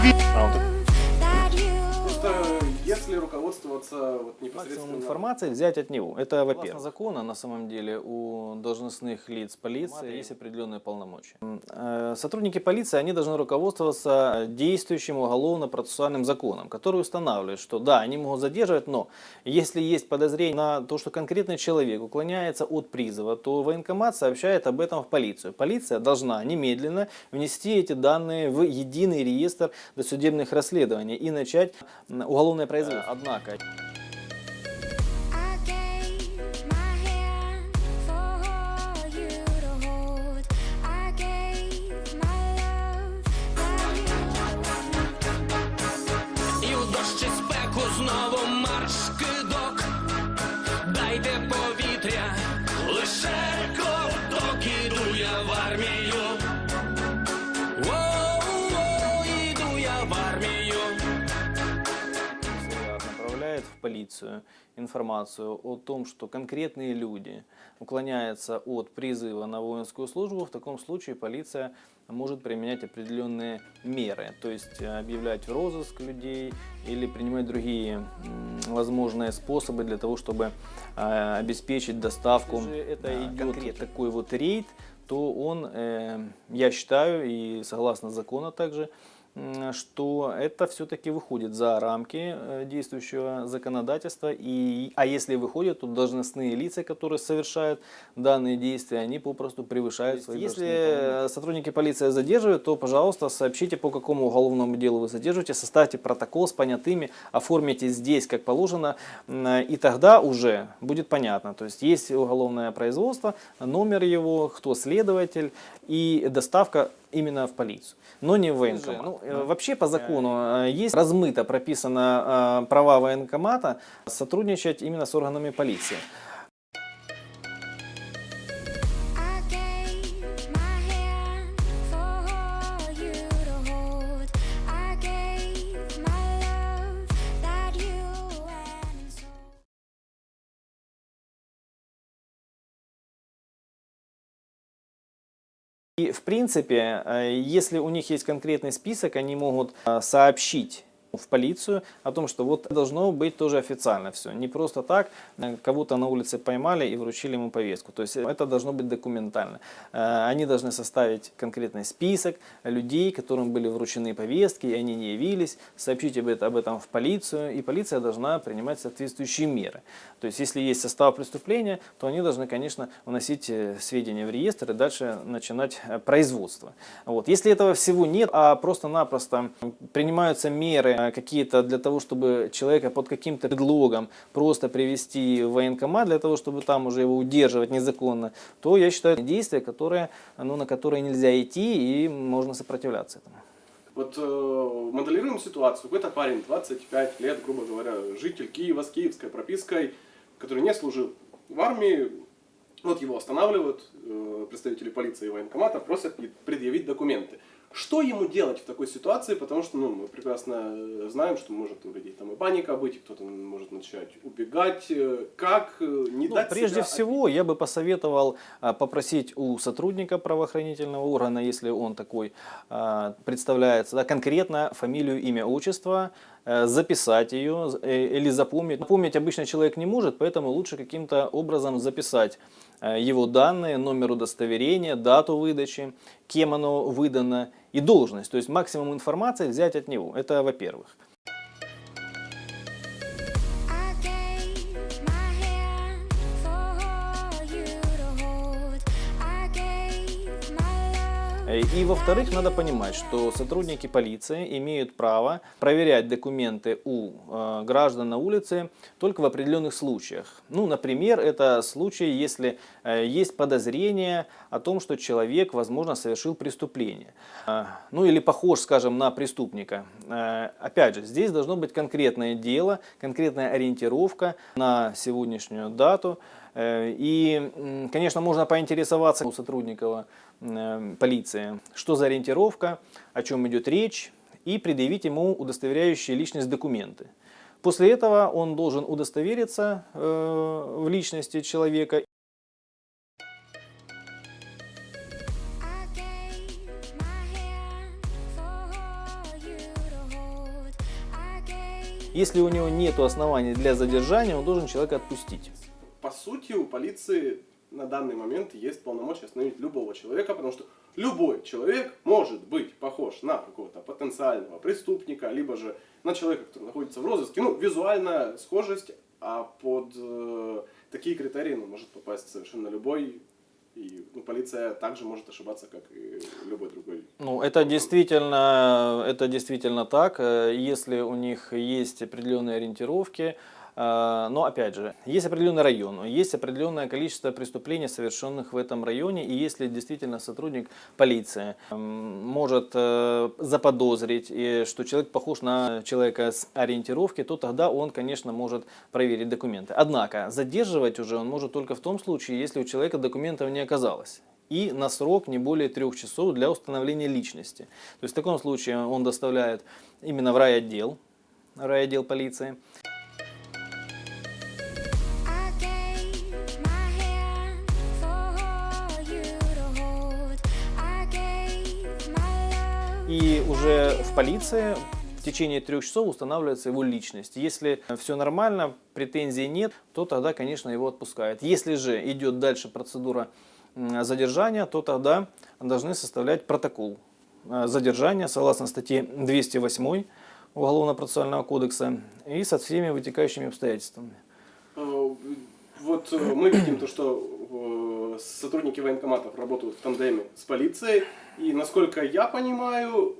Просто если руководствоваться вот Максимум непосредственно... информации взять от него. Это, во-первых. закона, на самом деле, у должностных лиц полиции есть определенные полномочия. Э, Сотрудники полиции, они должны руководствоваться действующим уголовно-процессуальным законом, который устанавливает, что да, они могут задерживать, но если есть подозрение на то, что конкретный человек уклоняется от призыва, то военкомат сообщает об этом в полицию. Полиция должна немедленно внести эти данные в единый реестр досудебных расследований и начать уголовное производство. Однако полицию информацию о том, что конкретные люди уклоняются от призыва на воинскую службу, в таком случае полиция может применять определенные меры, то есть э, объявлять в розыск людей или принимать другие возможные способы для того, чтобы э, обеспечить доставку. Если же это Да, идет конкретно. такой вот рейд, то он, э, я считаю, и согласно закону также, что это все-таки выходит за рамки э, действующего законодательства. И, а если выходит, то должностные лица, которые совершают данные действия, они попросту превышают свои Если сотрудники полиции задерживают, то, пожалуйста, сообщите, по какому уголовному делу вы задерживаете, составьте протокол с понятыми, оформите здесь, как положено, и тогда уже будет понятно. То есть есть уголовное производство, номер его, кто следователь и доставка именно в полицию, но не в военкомат. Ну, э, вообще по закону э, есть размыто прописано э, права военкомата сотрудничать именно с органами полиции. И в принципе, э, если у них есть конкретный список, они могут э, сообщить в полицию о том, что вот должно быть тоже официально все. Не просто так, э, кого-то на улице поймали и вручили ему повестку. То есть это должно быть документально. Э, Они должны составить конкретный список людей, которым были вручены повестки, и они не явились, сообщить об этом, в полицию, и полиция должна принимать соответствующие меры. То есть если есть состав преступления, то они должны, конечно, вносить э, сведения в реестр и дальше начинать э, производство. Вот. Если этого всего нет, а просто-напросто принимаются меры э, какие-то для того, чтобы человека под каким-то предлогом просто привести в военкомат, для того, чтобы там уже его удерживать незаконно, то я считаю, это действия, которые, ну, на которые нельзя идти и можно сопротивляться этому. Вот э, моделируем ситуацию. Какой-то парень, 25 лет, грубо говоря, житель Киева с киевской пропиской, который не служил в армии. Вот его останавливают э, представители полиции и военкомата, просят предъявить документы. Что ему делать в такой ситуации? Потому что ну, мы прекрасно э, знаем, что может у людей там и паника быть, и кто-то может начать убегать. Э, Как э, не Ну, дать прежде себя всего, я бы посоветовал а, попросить у сотрудника правоохранительного органа, если он такой а, представляется, да, конкретно фамилию, имя, отчество, записать ее э, или запомнить. Запомнить обычно человек не может, поэтому лучше каким-то образом записать э, его данные, номер удостоверения, дату выдачи, кем оно выдано и должность. То есть максимум информации взять от него. Это во-первых. И во-вторых, надо понимать, что сотрудники полиции имеют право проверять документы у э, граждан на улице только в определенных случаях. Ну, например, это случай, если э, есть подозрение о том, что человек, возможно, совершил преступление. Э, ну, или похож, скажем, на преступника. Э, опять же, здесь должно быть конкретное дело, конкретная ориентировка на сегодняшнюю дату. Э, И, конечно, можно поинтересоваться у сотрудников э, полиции, что за ориентировка, о чем идет речь, и предъявить ему удостоверяющие личность документы. После этого он должен удостовериться э, в личности человека Если у него нет оснований для задержания, он должен человека отпустить. По сути, у полиции на данный момент есть полномочия остановить любого человека, потому что любой человек может быть похож на какого-то потенциального преступника, либо же на человека, который находится в розыске. Ну, визуальная схожесть, а под э, такие критерии ну, может попасть совершенно любой. И ну, полиция также может ошибаться, как и любой другой. Ну, это действительно, это действительно так, э, если у них есть определенные ориентировки, но опять же, есть определенный район, есть определенное количество преступлений, совершенных в этом районе, и если действительно сотрудник полиции м, может э, заподозрить, что человек похож на человека с ориентировки, то тогда он, конечно, может проверить документы. Однако, задерживать уже он может только в том случае, если у человека документов не оказалось и на срок не более трех часов для установления личности. То есть в таком случае он доставляет именно в райотдел, райотдел полиции. Полиции в течение трех часов устанавливается его личность. Если все нормально, претензий нет, то тогда, конечно, его отпускают. Если же идет дальше процедура задержания, то тогда должны составлять протокол э, задержания согласно статье 208 Уголовно-процессуального кодекса и со всеми вытекающими обстоятельствами. Э, Вот э, мы видим то, что сотрудники военкоматов работают в тандеме с полицией, и насколько я понимаю,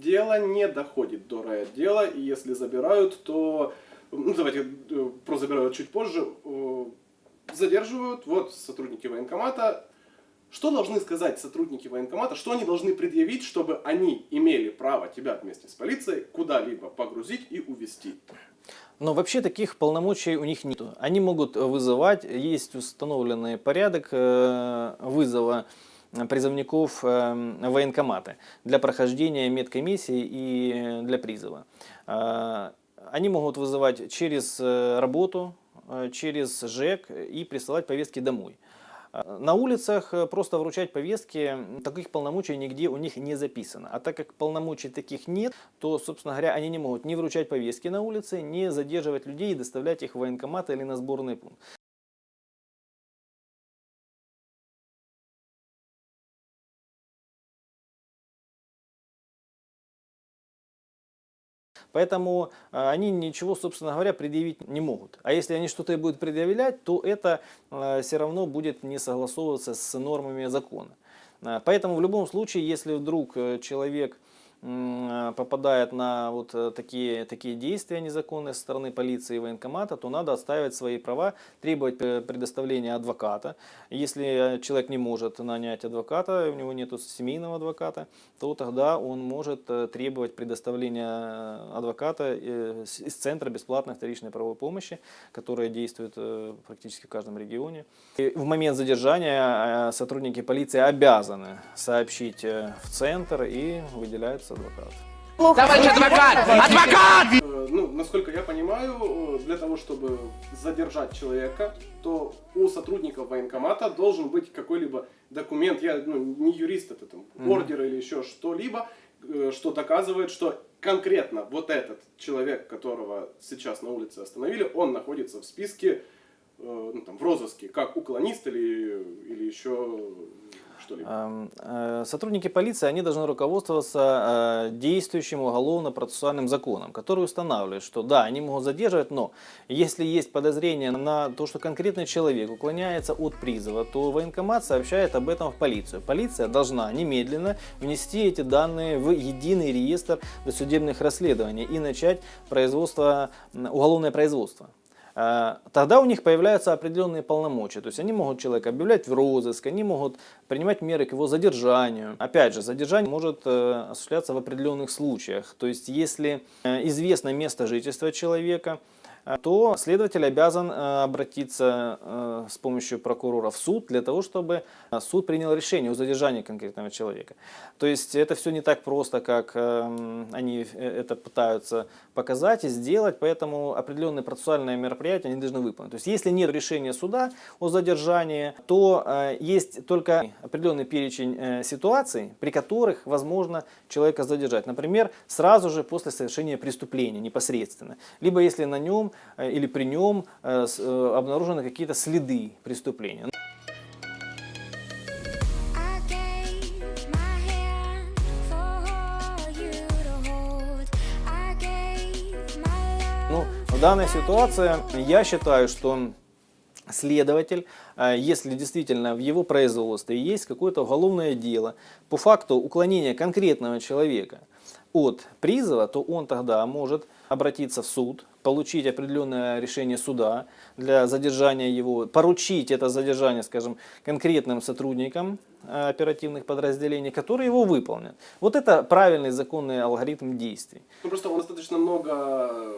дело не доходит до райотдела, и если забирают, то, ну давайте э, про забирают чуть позже, э, задерживают, вот сотрудники военкомата. Что должны сказать сотрудники военкомата, что они должны предъявить, чтобы они имели право тебя вместе с полицией куда-либо погрузить и увезти? Но вообще таких полномочий у них нет. Они могут вызывать, есть установленный порядок э, вызова призывников э, в военкоматы для прохождения медкомиссии и для призыва. Э, Они могут вызывать через э, работу, э, через ЖЭК и присылать повестки домой. Э, На улицах э, просто вручать повестки, таких полномочий нигде у них не записано. А так как полномочий таких нет, то, собственно говоря, они не могут ни вручать повестки на улице, ни задерживать людей и доставлять их в военкомат или на сборный пункт. Поэтому э, они ничего, собственно говоря, предъявить не могут. А если они что-то и будут предъявлять, то это все равно будет не согласовываться с нормами закона. Э, Поэтому в любом случае, если вдруг э, человек попадает на вот э, такие, такие действия незаконные со стороны полиции и военкомата, то надо отстаивать свои права, требовать э, предоставления адвоката. Если э, человек не может нанять адвоката, у него нет семейного адвоката, то тогда он может э, требовать предоставления э, адвоката э, из Центра бесплатной вторичной правовой помощи, которая действует э, практически в каждом регионе. И в момент задержания э, сотрудники полиции обязаны сообщить э, в Центр и выделяется адвокат. Товарищ адвокат! Адвокат! Э, Ну, насколько я понимаю, э, для того, чтобы задержать человека, то у сотрудников военкомата должен быть какой-либо документ, я ну, не юрист, это там ордер или еще что-либо, э, что доказывает, что конкретно вот этот человек, которого сейчас на улице остановили, он находится в списке, ну, там, в розыске, как уклонист или, или еще что-либо. Эм, э, Сотрудники полиции, они должны руководствоваться э, действующим уголовно-процессуальным законом, который устанавливает, что да, они могут задерживать, но если есть подозрение на то, что конкретный человек уклоняется от призыва, то военкомат сообщает об этом в полицию. Полиция должна немедленно внести эти данные в единый реестр досудебных расследований и начать производство, уголовное производство. Э, Тогда у них появляются определенные полномочия. То есть они могут человека объявлять в розыск, они могут принимать меры к его задержанию. Опять же, задержание может э, осуществляться в определенных случаях. То есть если э, известно место жительства человека, то следователь обязан э, обратиться э, с помощью прокурора в суд для того, чтобы э, суд принял решение о задержании конкретного человека. То есть это все не так просто, как они э, это пытаются показать и сделать, поэтому определенные процессуальные мероприятия они должны выполнить. То есть если нет решения суда о задержании, то э, есть только определенный перечень э, ситуаций, при которых возможно человека задержать. Например, сразу же после совершения преступления непосредственно. Либо если на нем э, или при нем э, э, обнаружены какие-то следы преступления. Love. Ну, в данной ситуации я считаю, что следователь, если действительно в его производстве есть какое-то уголовное дело по факту уклонения конкретного человека от призыва, то он тогда может обратиться в суд, получить определенное решение суда для задержания его, поручить это задержание, скажем, конкретным сотрудникам э, оперативных подразделений, которые его выполнят. Вот это правильный законный алгоритм действий. Ну, просто нас достаточно много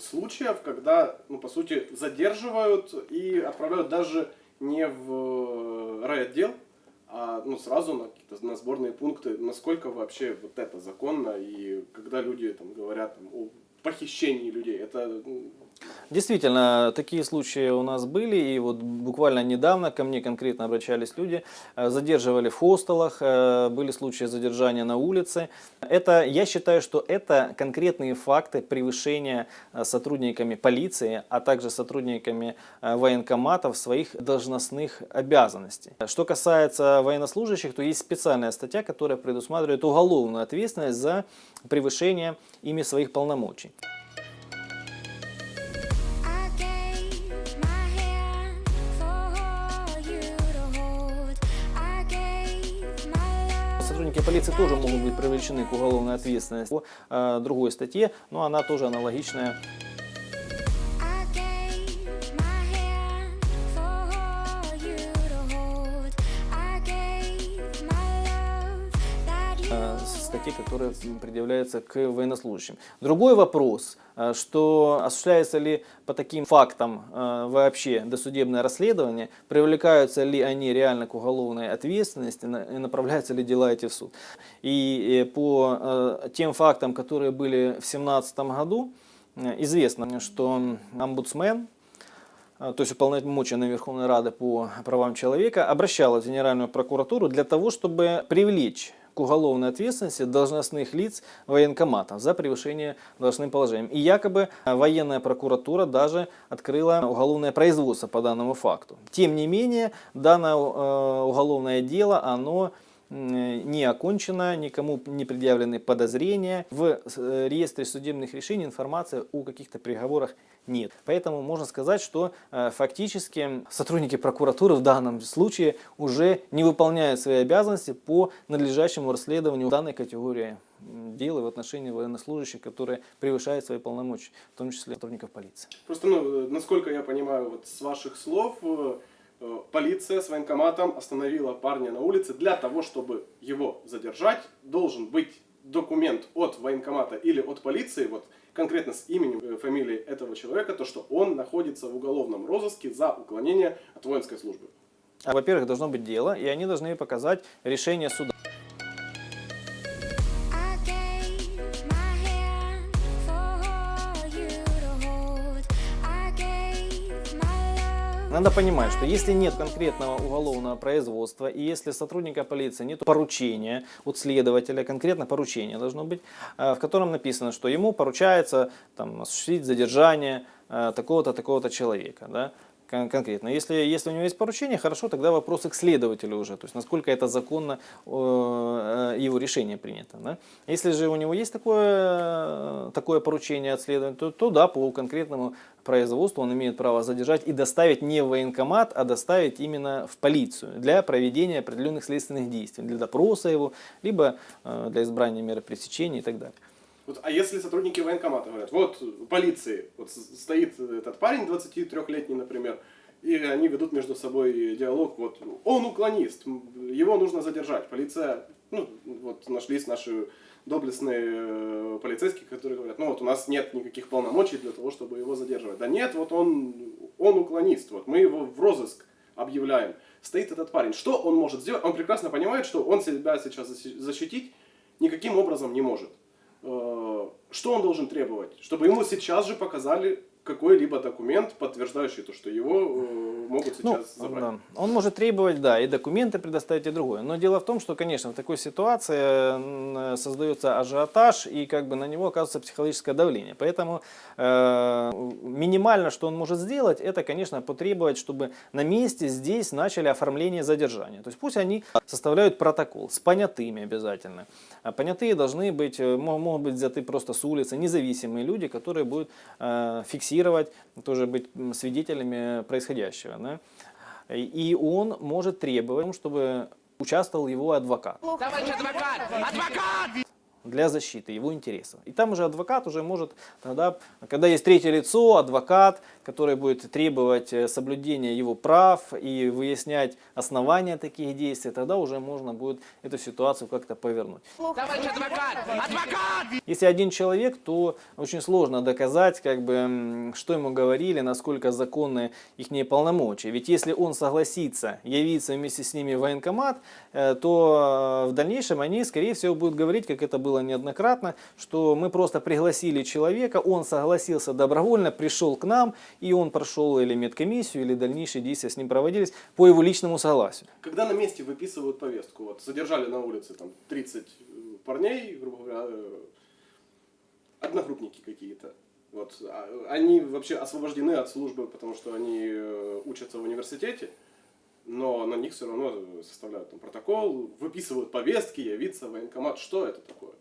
случаев, когда, ну, по сути, задерживают и отправляют даже не в райотдел, а ну, сразу на, какие-то, на сборные пункты. Насколько вообще вот это законно, и когда люди там, говорят там, о похищении людей, это Действительно, такие случаи у нас были, и вот буквально недавно ко мне конкретно обращались люди, э, задерживали в хостелах, э, были случаи задержания на улице. Это, я считаю, что это конкретные факты превышения э, сотрудниками полиции, а также сотрудниками военкоматов своих должностных обязанностей. Что касается военнослужащих, то есть специальная статья, которая предусматривает уголовную ответственность за превышение ими своих полномочий. Полиции тоже могут быть привлечены к уголовной ответственности по э, другой статье, но она тоже аналогичная. Статьи, которые предъявляются к военнослужащим. Другой вопрос, э, что осуществляется ли по таким фактам э, вообще досудебное расследование, привлекаются ли они реально к уголовной ответственности и направляются ли дела эти в суд. И э, по тем фактам, которые были в 2017 году, известно, что омбудсмен то есть уполномоченная Верховной Рады по правам человека, обращалась в Генеральную прокуратуру для того, чтобы привлечь к уголовной ответственности должностных лиц военкоматов за превышение должностным положением. И якобы а, военная прокуратура даже открыла уголовное производство по данному факту. Тем не менее, данное э, уголовное дело, оно не окончено, никому не предъявлены подозрения. В э, реестре судебных решений информации о каких-то приговорах нет. Поэтому можно сказать, что э, фактически сотрудники прокуратуры в данном случае уже не выполняют свои обязанности по надлежащему расследованию данной категории м, дел и в отношении военнослужащих, которые превышают свои полномочия, в том числе сотрудников полиции. Просто, ну, э, насколько я понимаю, вот с ваших слов, э, э, полиция с военкоматом остановила парня на улице для того, чтобы его задержать, должен быть документ от военкомата или от полиции, вот конкретно с именем, э, фамилией этого человека, то, что он находится в уголовном розыске за уклонение от воинской службы. А, Во-первых, должно быть дело, и они должны показать решение суда. Надо понимать, что если нет конкретного уголовного производства, и если сотрудника полиции нет поручения от следователя, конкретно поручение должно быть, э, в котором написано, что ему поручается там, осуществить задержание э, такого-то, такого-то человека. Да? Кон- конкретно. Если, если у него есть поручение, хорошо, тогда вопросы к следователю уже, то есть насколько это законно э, его решение принято. Да? Если же у него есть такое, такое поручение от следователя, то, то да, по конкретному производству он имеет право задержать и доставить не в военкомат, а доставить именно в полицию для проведения определенных следственных действий, для допроса его, либо э, для избрания меры пресечения и так далее. Вот, а если сотрудники военкомата говорят, вот полиции вот стоит этот парень 23-летний, например, и они ведут между собой диалог, вот он уклонист, его нужно задержать. Полиция, ну, вот нашлись наши доблестные э, полицейские, которые говорят, ну вот у нас нет никаких полномочий для того, чтобы его задерживать. Да нет, вот он, он уклонист, вот мы его в розыск объявляем. Стоит этот парень. Что он может сделать? Он прекрасно понимает, что он себя сейчас защи- защитить никаким образом не может. Э, Что он должен требовать? Чтобы ему сейчас же показали какой-либо документ, подтверждающий то, что его э, могут Ну, сейчас забрать. да. Он может требовать, да, и документы предоставить, и другое. Но дело в том, что, конечно, в такой ситуации м, создается ажиотаж, и как бы на него оказывается психологическое давление. Поэтому э, минимально, что он может сделать, это, конечно, потребовать, чтобы на месте здесь начали оформление задержания. То есть пусть они составляют протокол с понятыми обязательно. А понятые должны быть, э, мо- могут быть взяты просто с улицы, независимые люди, которые будут э, фиксировать, тоже быть свидетелями происходящего. Да. И он может требовать, чтобы участвовал его адвокат Товарищ адвокат! Адвокат! Для защиты его интересов. И там уже адвокат уже может, тогда, когда есть третье лицо, адвокат, который будет требовать э, соблюдения его прав и выяснять основания таких действий, тогда уже можно будет эту ситуацию как-то повернуть. Товарищ адвокат! Адвокат! Если один человек, то очень сложно доказать, как бы, что ему говорили, насколько законны их полномочия. Ведь если он согласится явиться вместе с ними в военкомат, э, то э, в дальнейшем они, скорее всего, будут говорить, как это было неоднократно, что мы просто пригласили человека, он согласился добровольно, пришел к нам, и он прошел или медкомиссию, или дальнейшие действия с ним проводились по его личному согласию. Когда на месте выписывают повестку, вот задержали на улице там 30 парней, грубо говоря, э, одногруппники какие-то. Вот, а, они вообще освобождены от службы, потому что они э, учатся в университете, но на них все равно составляют там протокол, выписывают повестки, явиться в военкомат. Что это такое?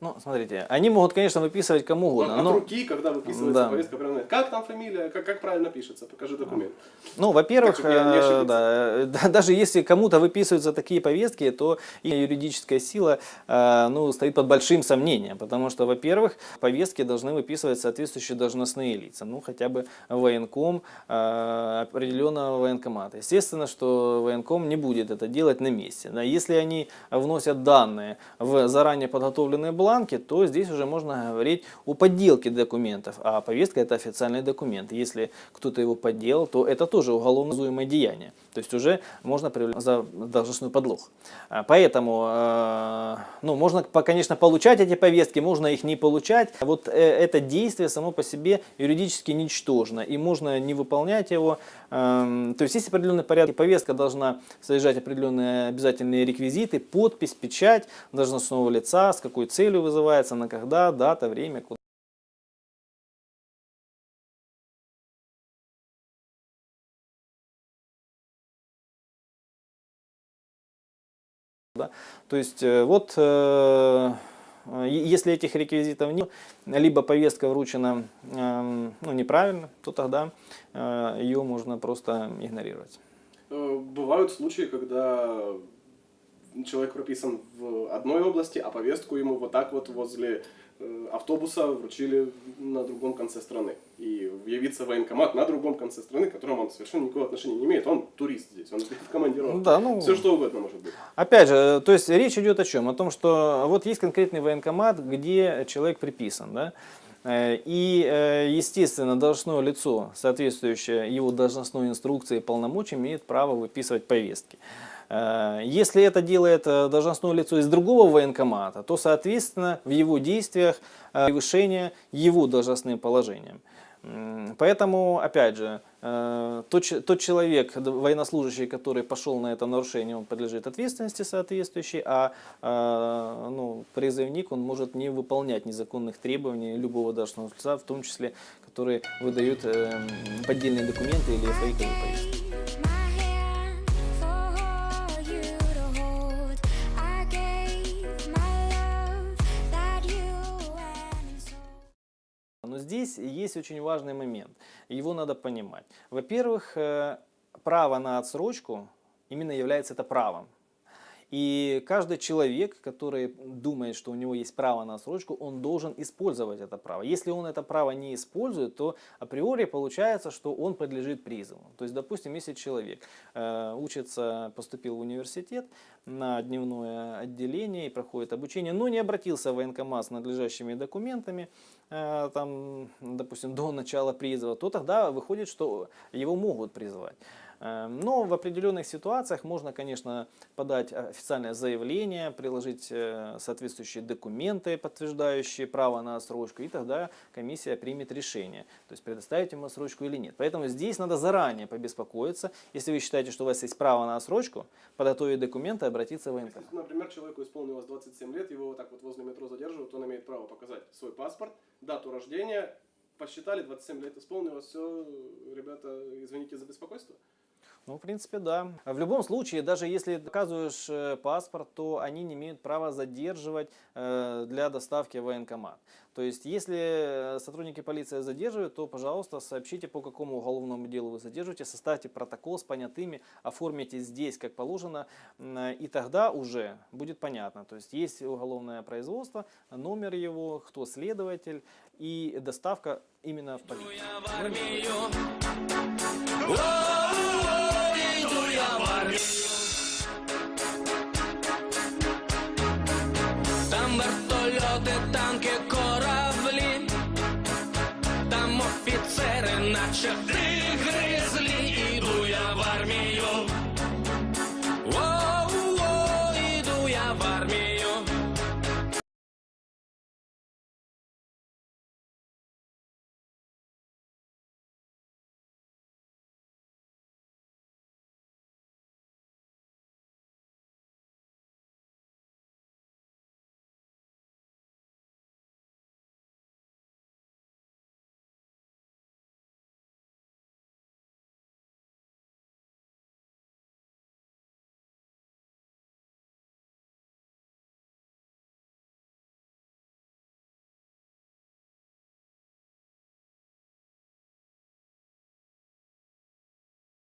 Ну, смотрите, они могут, конечно, выписывать кому угодно, от но... руки, когда выписывается Да. повестка, прям, как там фамилия, как, как правильно пишется, покажи документ. Ну, во-первых, э, да, да, даже если кому-то выписываются такие повестки, то и юридическая сила э, ну, стоит под большим сомнением, потому что, во-первых, повестки должны выписывать соответствующие должностные лица, ну, хотя бы военком э, определенного военкомата. Естественно, что военком не будет это делать на месте. Да. Если они вносят данные в заранее подготовленные бланки, то здесь уже можно говорить о подделке документов, а повестка это официальный документ. Если кто-то его подделал, то это тоже уголовно деяние. То есть уже можно привлечь за должностную подлог. А, Поэтому, э, ну, можно, конечно, получать эти повестки, можно их не получать. А Вот э, это действие само по себе юридически ничтожно, и можно не выполнять его. Эм, То есть есть определенный порядок, повестка должна содержать определенные обязательные реквизиты, подпись, печать должностного лица, с какой целью вызывается, на когда, дата, время, куда. То есть э, вот э, э, если этих реквизитов нет, либо повестка вручена эм, ну, неправильно, то тогда ее можно просто игнорировать. Бывают случаи, когда человек прописан в одной области, а повестку ему вот так вот возле автобуса вручили на другом конце страны. И явиться в военкомат на другом конце страны, к которому он совершенно никакого отношения не имеет. Он турист здесь, он в командировке. Да, ну- Все что угодно может быть. Опять же, то есть речь идет о чем? О том, что вот есть конкретный военкомат, где человек приписан, да? Э, И, э, естественно, должностное лицо, соответствующее его должностной инструкции и полномочиям, имеет право выписывать повестки. Э, Если это делает э, должностное лицо из другого военкомата, то, соответственно, в его действиях э, превышение его должностным положением. Поэтому, опять же, тот, тот человек, военнослужащий, который пошел на это нарушение, он подлежит ответственности соответствующей, а ну, призывник, он может не выполнять незаконных требований любого должностного лица, в том числе, которые выдают поддельные документы или фейковые повестки. Здесь есть очень важный момент. Его надо понимать. Во-первых, э, право на отсрочку именно является это правом. И каждый человек, который думает, что у него есть право на отсрочку, он должен использовать это право. Если он это право не использует, то априори получается, что он подлежит призыву. То есть, допустим, если человек э, учится, поступил в университет на дневное отделение и проходит обучение, но не обратился в военкомат с надлежащими документами, э, там, допустим, до начала призыва, то тогда выходит, что его могут призвать. Э, Но в определенных ситуациях можно, конечно, подать официальное заявление, приложить э, соответствующие документы, подтверждающие право на отсрочку, и тогда комиссия примет решение, то есть предоставить ему отсрочку или нет. Поэтому здесь надо заранее побеспокоиться. Если вы считаете, что у вас есть право на отсрочку, подготовить документы, обратиться в военкомат. Если, например, человеку исполнилось 27 лет, его вот так вот возле метро задерживают, он имеет право показать свой паспорт, дату рождения, посчитали, 27 лет исполнилось, все, ребята, извините за беспокойство. Ну, в принципе, да. В любом случае, даже если доказываешь э, паспорт, то они не имеют права задерживать э, для доставки в военкомат. То есть, если э, сотрудники полиции задерживают, то, пожалуйста, сообщите, по какому уголовному делу вы задерживаете, составьте протокол с понятыми, оформите здесь, как положено, и тогда уже будет понятно. То есть, есть уголовное производство, номер его, кто следователь и доставка именно в полицию головами. Там вертолеты, танки, корабли, там офицеры, начатые грызли, иду я в армию. О, -о, -о иду я в армию.